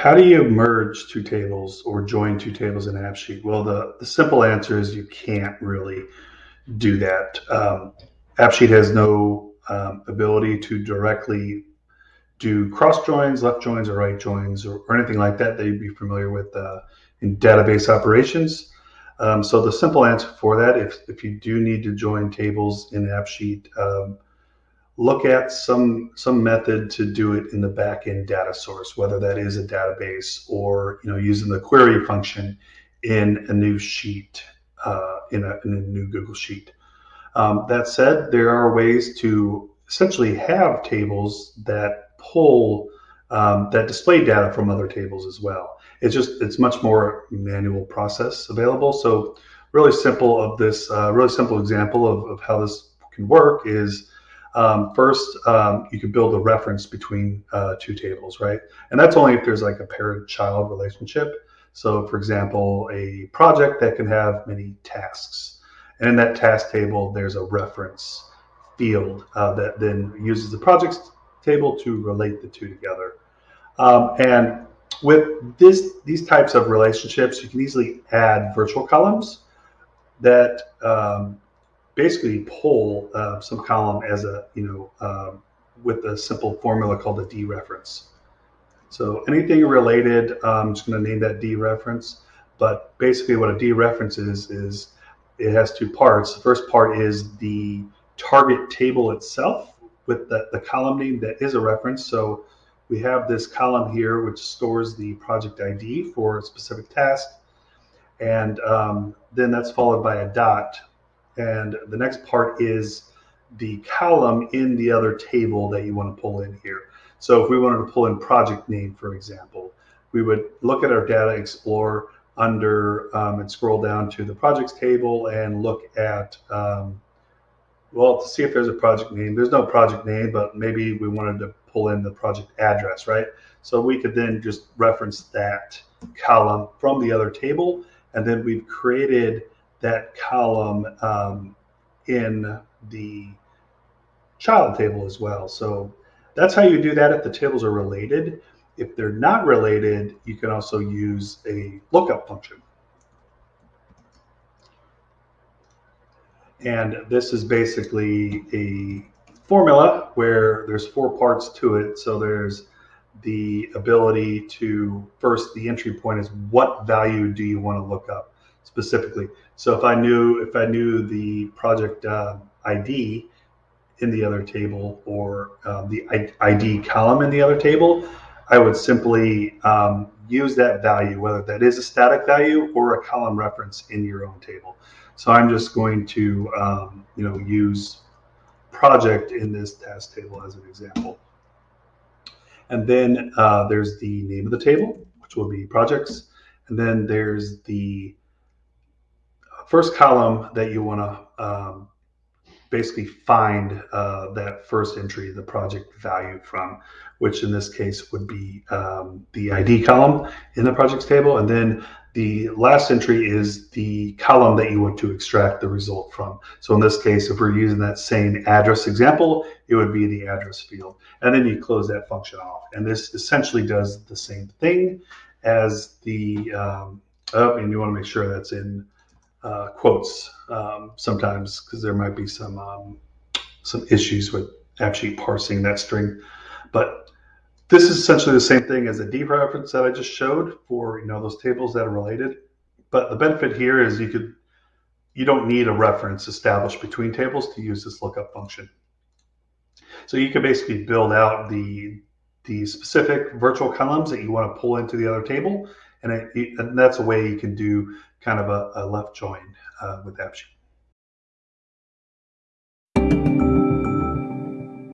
How do you merge two tables or join two tables in AppSheet? Well, the, the simple answer is you can't really do that. Um, AppSheet has no um, ability to directly do cross joins, left joins, or right joins, or, or anything like that that you'd be familiar with uh, in database operations. Um, so the simple answer for that, if, if you do need to join tables in AppSheet, um, look at some some method to do it in the backend data source, whether that is a database or you know using the query function in a new sheet uh, in, a, in, a, new Google Sheet. Um, that said, there are ways to essentially have tables that pull um, that display data from other tables as well. It's just it's much more manual process available. So really simple of this, uh, really simple example of, of how this can work is um, first, um, you can build a reference between uh, two tables, right? And that's only if there's like a parent-child relationship. So for example, a project that can have many tasks. And in that task table, there's a reference field uh, that then uses the projects table to relate the two together. Um, and with this, these types of relationships, you can easily add virtual columns that um, basically pull uh, some column as a, you know, um, with a simple formula called a dereference. So anything related, um, I'm just going to name that dereference. But basically what a dereference is, is it has two parts. The first part is the target table itself with the, the column name that is a reference. So we have this column here which stores the project ID for a specific task. And um, then that's followed by a dot and the next part is the column in the other table that you want to pull in here. So if we wanted to pull in project name, for example, we would look at our data explorer under um, and scroll down to the projects table and look at, um, well, to see if there's a project name. There's no project name, but maybe we wanted to pull in the project address, right? So we could then just reference that column from the other table, and then we've created that column um, in the child table as well. So that's how you do that if the tables are related. If they're not related, you can also use a lookup function. And this is basically a formula where there's four parts to it. So there's the ability to first the entry point is what value do you want to look up specifically. So if I knew if I knew the project uh, ID in the other table or um, the ID column in the other table, I would simply um, use that value, whether that is a static value or a column reference in your own table. So I'm just going to um, you know use project in this task table as an example. And then uh, there's the name of the table, which will be projects. And then there's the first column that you want to um, basically find uh, that first entry, the project value from, which in this case would be um, the ID column in the projects table. And then the last entry is the column that you want to extract the result from. So in this case, if we're using that same address example, it would be the address field. And then you close that function off. And this essentially does the same thing as the, um, oh, and you want to make sure that's in uh, quotes um, sometimes because there might be some um, some issues with actually parsing that string. But this is essentially the same thing as a dereference that I just showed for you know those tables that are related. But the benefit here is you could you don't need a reference established between tables to use this lookup function. So you can basically build out the the specific virtual columns that you want to pull into the other table, and, it, and that's a way you can do kind of a, a left join uh, with AppSheet.